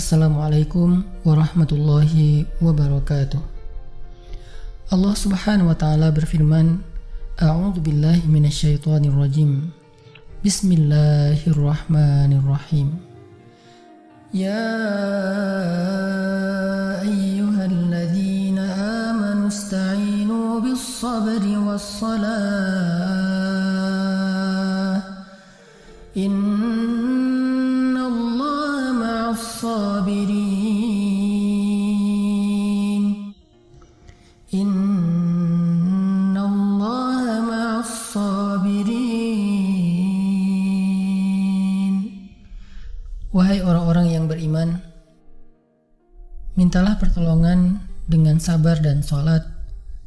Assalamualaikum warahmatullahi wabarakatuh. Allah Subhanahu wa taala berfirman, A'udzu billahi minasyaitonir rajim. Bismillahirrahmanirrahim. Ayyuhalladzina amanu ista'inu bis-sabri was-salah. Wahai orang-orang yang beriman, mintalah pertolongan dengan sabar dan sholat.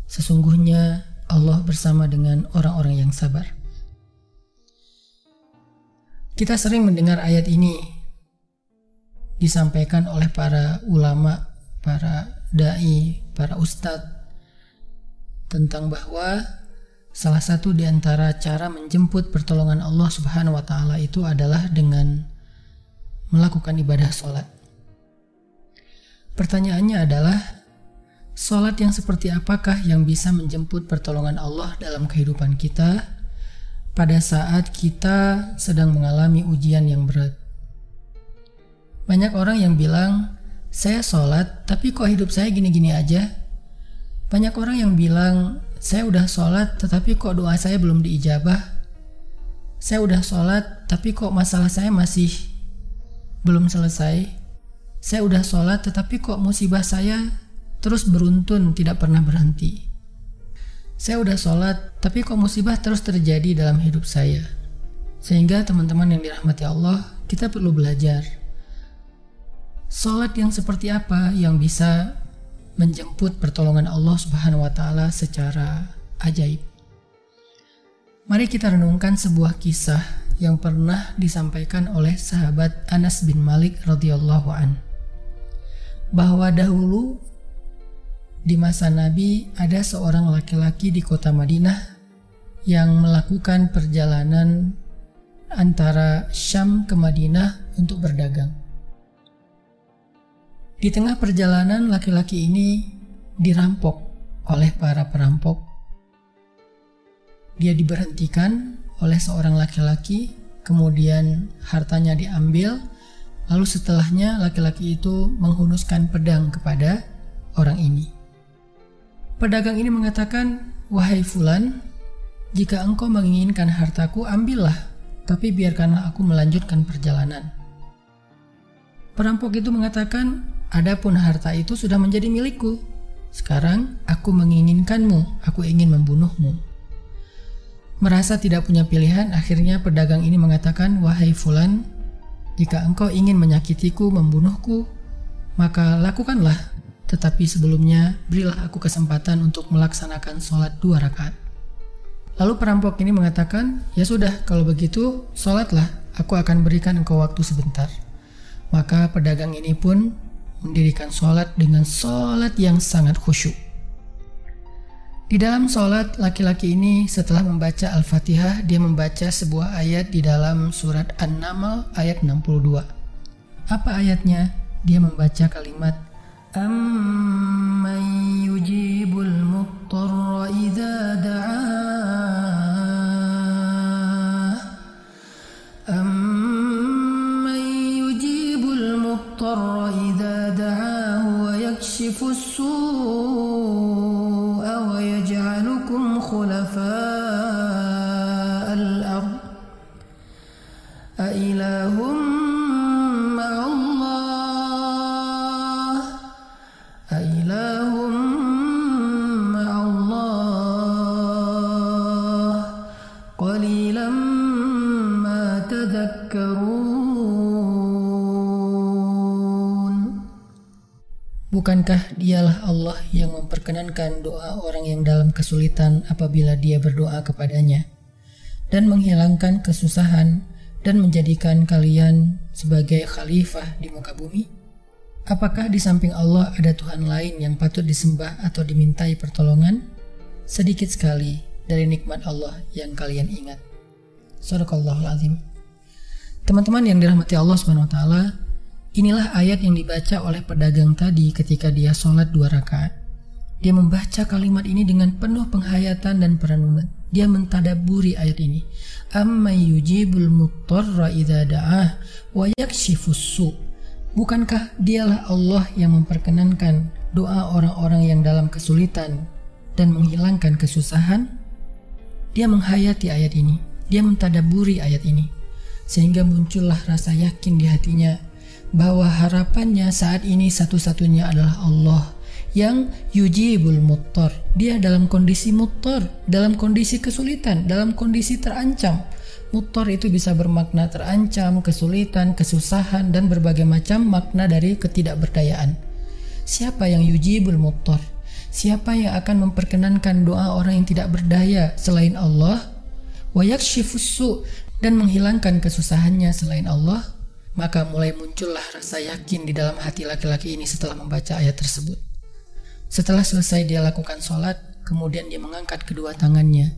Sesungguhnya Allah bersama dengan orang-orang yang sabar. Kita sering mendengar ayat ini disampaikan oleh para ulama, para dai, para ustadz tentang bahwa salah satu di antara cara menjemput pertolongan Allah Subhanahu wa taala itu adalah dengan melakukan ibadah sholat. Pertanyaannya adalah, sholat yang seperti apakah yang bisa menjemput pertolongan Allah dalam kehidupan kita pada saat kita sedang mengalami ujian yang berat? Banyak orang yang bilang, saya sholat tapi kok hidup saya gini-gini aja? Banyak orang yang bilang, saya udah sholat tetapi kok doa saya belum diijabah? Saya udah sholat tapi kok masalah saya masih belum selesai. Saya udah sholat tetapi kok musibah saya terus beruntun tidak pernah berhenti. Saya udah sholat tapi kok musibah terus terjadi dalam hidup saya. Sehingga teman-teman yang dirahmati Allah, kita perlu belajar. Sholat yang seperti apa yang bisa menjemput pertolongan Allah Subhanahu wa taala secara ajaib. Mari kita renungkan sebuah kisah yang pernah disampaikan oleh sahabat Anas bin Malik radhiyallahu an bahwa dahulu di masa Nabi ada seorang laki-laki di kota Madinah yang melakukan perjalanan antara Syam ke Madinah untuk berdagang. Di tengah perjalanan laki-laki ini dirampok oleh para perampok. Dia diberhentikan oleh seorang laki-laki, kemudian hartanya diambil, lalu setelahnya laki-laki itu menghunuskan pedang kepada orang ini. Pedagang ini mengatakan, "Wahai Fulan, jika engkau menginginkan hartaku, ambillah, tapi biarkanlah aku melanjutkan perjalanan." Perampok itu mengatakan, "Adapun harta itu sudah menjadi milikku. Sekarang aku menginginkanmu, aku ingin membunuhmu." Merasa tidak punya pilihan, akhirnya pedagang ini mengatakan, Wahai Fulan, jika engkau ingin menyakitiku, membunuhku, maka lakukanlah. Tetapi sebelumnya, berilah aku kesempatan untuk melaksanakan sholat dua rakaat. Lalu perampok ini mengatakan, Ya sudah, kalau begitu, sholatlah, aku akan berikan engkau waktu sebentar. Maka pedagang ini pun mendirikan sholat dengan sholat yang sangat khusyuk. Di dalam sholat, laki-laki ini setelah membaca Al-Fatihah, dia membaca sebuah ayat di dalam surat An-Naml ayat 62. Apa ayatnya? Dia membaca kalimat Amman Bukankah dialah Allah yang memperkenankan doa orang yang dalam kesulitan apabila dia berdoa kepadanya dan menghilangkan kesusahan dan menjadikan kalian sebagai khalifah di muka bumi? Apakah di samping Allah ada Tuhan lain yang patut disembah atau dimintai pertolongan? Sedikit sekali dari nikmat Allah yang kalian ingat. Sadaqallahul azim. Teman-teman yang dirahmati Allah Subhanahu Inilah ayat yang dibaca oleh pedagang tadi ketika dia sholat dua rakaat. Dia membaca kalimat ini dengan penuh penghayatan dan perenungan. Dia mentadaburi ayat ini. Amma yujibul muttarra idha da'ah wa yakshifus Bukankah dialah Allah yang memperkenankan doa orang-orang yang dalam kesulitan dan menghilangkan kesusahan? Dia menghayati ayat ini. Dia mentadaburi ayat ini. Sehingga muncullah rasa yakin di hatinya bahwa harapannya saat ini satu-satunya adalah Allah yang yujibul muttar. Dia dalam kondisi muttar, dalam kondisi kesulitan, dalam kondisi terancam. Muttar itu bisa bermakna terancam, kesulitan, kesusahan, dan berbagai macam makna dari ketidakberdayaan. Siapa yang yujibul muttar? Siapa yang akan memperkenankan doa orang yang tidak berdaya selain Allah? Wayak dan menghilangkan kesusahannya selain Allah? Maka mulai muncullah rasa yakin di dalam hati laki-laki ini setelah membaca ayat tersebut. Setelah selesai dia lakukan sholat, kemudian dia mengangkat kedua tangannya.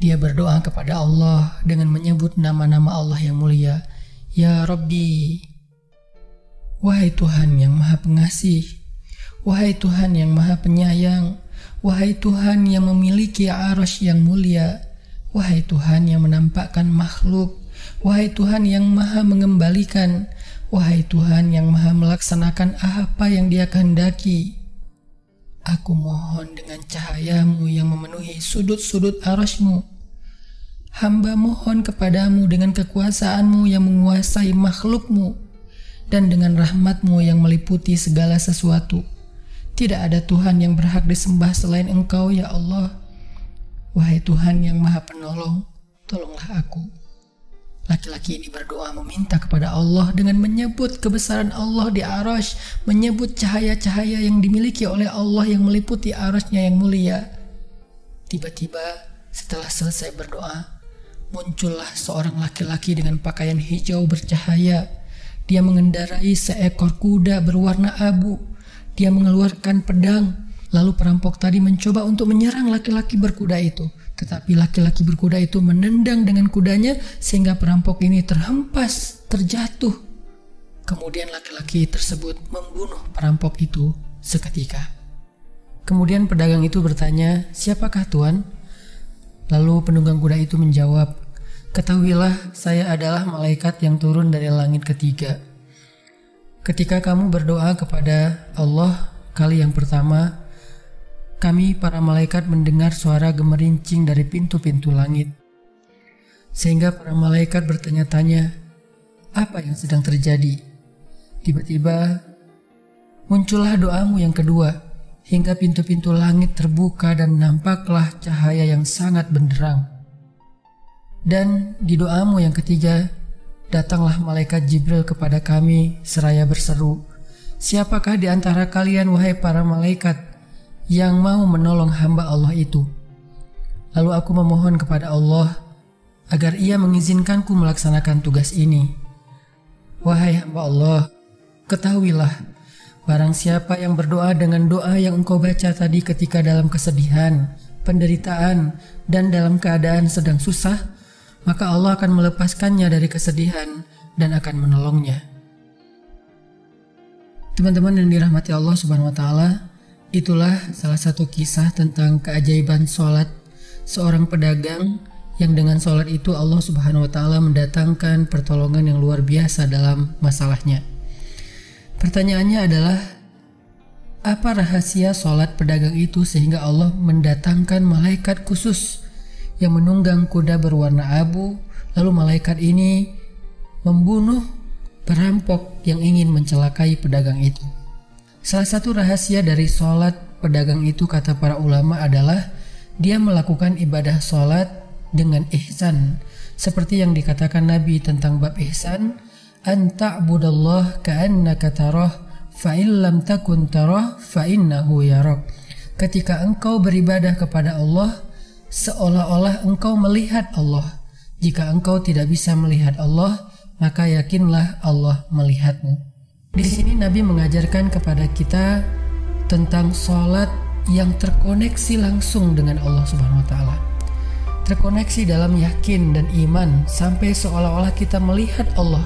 Dia berdoa kepada Allah dengan menyebut nama-nama Allah yang mulia. Ya Rabbi, Wahai Tuhan yang maha pengasih, Wahai Tuhan yang maha penyayang, Wahai Tuhan yang memiliki arus yang mulia, Wahai Tuhan yang menampakkan makhluk Wahai Tuhan yang maha mengembalikan, Wahai Tuhan yang maha melaksanakan apa yang dia kehendaki. Aku mohon dengan cahayamu yang memenuhi sudut-sudut arasmu. Hamba mohon kepadamu dengan kekuasaanmu yang menguasai makhlukmu dan dengan rahmatmu yang meliputi segala sesuatu. Tidak ada Tuhan yang berhak disembah selain engkau ya Allah. Wahai Tuhan yang maha penolong, tolonglah aku. Laki-laki ini berdoa meminta kepada Allah dengan menyebut kebesaran Allah di arash, menyebut cahaya-cahaya yang dimiliki oleh Allah yang meliputi arasnya yang mulia. Tiba-tiba setelah selesai berdoa, muncullah seorang laki-laki dengan pakaian hijau bercahaya. Dia mengendarai seekor kuda berwarna abu. Dia mengeluarkan pedang. Lalu perampok tadi mencoba untuk menyerang laki-laki berkuda itu. Tetapi laki-laki berkuda itu menendang dengan kudanya sehingga perampok ini terhempas, terjatuh. Kemudian laki-laki tersebut membunuh perampok itu seketika. Kemudian pedagang itu bertanya, "Siapakah Tuan?" Lalu penunggang kuda itu menjawab, "Ketahuilah, saya adalah malaikat yang turun dari langit ketiga. Ketika kamu berdoa kepada Allah kali yang pertama, kami para malaikat mendengar suara gemerincing dari pintu-pintu langit. Sehingga para malaikat bertanya-tanya, apa yang sedang terjadi? Tiba-tiba muncullah doamu yang kedua, hingga pintu-pintu langit terbuka dan nampaklah cahaya yang sangat benderang. Dan di doamu yang ketiga, datanglah malaikat Jibril kepada kami seraya berseru, Siapakah di antara kalian wahai para malaikat yang mau menolong hamba Allah itu. Lalu aku memohon kepada Allah agar ia mengizinkanku melaksanakan tugas ini. Wahai hamba Allah, ketahuilah, barang siapa yang berdoa dengan doa yang engkau baca tadi ketika dalam kesedihan, penderitaan, dan dalam keadaan sedang susah, maka Allah akan melepaskannya dari kesedihan dan akan menolongnya. Teman-teman yang dirahmati Allah Subhanahu wa taala, Itulah salah satu kisah tentang keajaiban sholat seorang pedagang yang dengan sholat itu Allah Subhanahu wa Ta'ala mendatangkan pertolongan yang luar biasa dalam masalahnya. Pertanyaannya adalah, apa rahasia sholat pedagang itu sehingga Allah mendatangkan malaikat khusus yang menunggang kuda berwarna abu, lalu malaikat ini membunuh perampok yang ingin mencelakai pedagang itu. Salah satu rahasia dari sholat pedagang itu kata para ulama adalah dia melakukan ibadah sholat dengan ihsan. Seperti yang dikatakan Nabi tentang bab ihsan, anta'budallah ka'annaka tarah fa'in lam takun tarah fa'innahu yarak. Ketika engkau beribadah kepada Allah, seolah-olah engkau melihat Allah. Jika engkau tidak bisa melihat Allah, maka yakinlah Allah melihatmu. Di sini Nabi mengajarkan kepada kita tentang sholat yang terkoneksi langsung dengan Allah Subhanahu wa taala. Terkoneksi dalam yakin dan iman sampai seolah-olah kita melihat Allah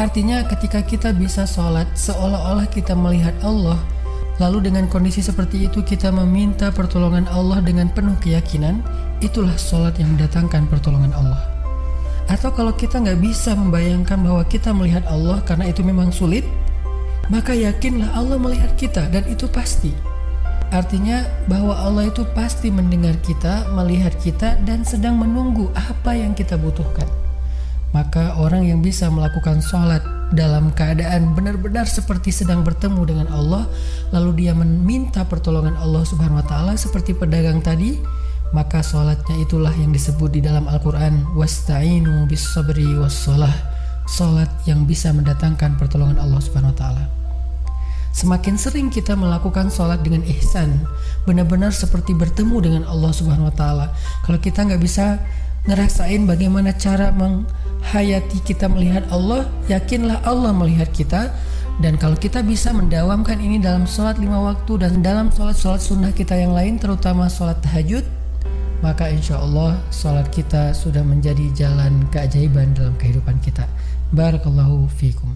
Artinya ketika kita bisa sholat seolah-olah kita melihat Allah Lalu dengan kondisi seperti itu kita meminta pertolongan Allah dengan penuh keyakinan Itulah sholat yang mendatangkan pertolongan Allah Atau kalau kita nggak bisa membayangkan bahwa kita melihat Allah karena itu memang sulit Maka yakinlah Allah melihat kita dan itu pasti. Artinya bahwa Allah itu pasti mendengar kita, melihat kita dan sedang menunggu apa yang kita butuhkan. Maka orang yang bisa melakukan sholat dalam keadaan benar-benar seperti sedang bertemu dengan Allah lalu dia meminta pertolongan Allah subhanahu wa ta'ala seperti pedagang tadi maka sholatnya itulah yang disebut di dalam Al-Quran wasta'inu bis sabri was sholat yang bisa mendatangkan pertolongan Allah subhanahu wa ta'ala Semakin sering kita melakukan sholat dengan ihsan, benar-benar seperti bertemu dengan Allah Subhanahu Wa Taala. Kalau kita nggak bisa ngerasain bagaimana cara menghayati kita melihat Allah, yakinlah Allah melihat kita. Dan kalau kita bisa mendawamkan ini dalam sholat lima waktu dan dalam sholat-sholat sunnah kita yang lain, terutama sholat tahajud, maka insya Allah sholat kita sudah menjadi jalan keajaiban dalam kehidupan kita. بارك الله فيكم.